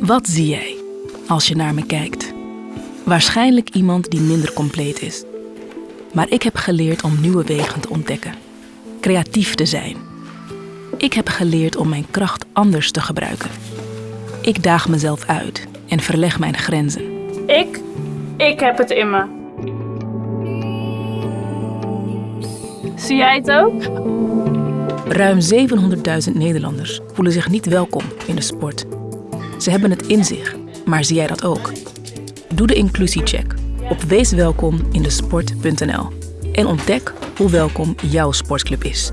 Wat zie jij als je naar me kijkt? Waarschijnlijk iemand die minder compleet is. Maar ik heb geleerd om nieuwe wegen te ontdekken. Creatief te zijn. Ik heb geleerd om mijn kracht anders te gebruiken. Ik daag mezelf uit en verleg mijn grenzen. Ik, ik heb het in me. Zie jij het ook? Ruim 700.000 Nederlanders voelen zich niet welkom in de sport. Ze hebben het in zich, maar zie jij dat ook? Doe de inclusiecheck op weeswelkomindesport.nl en ontdek hoe welkom jouw sportclub is.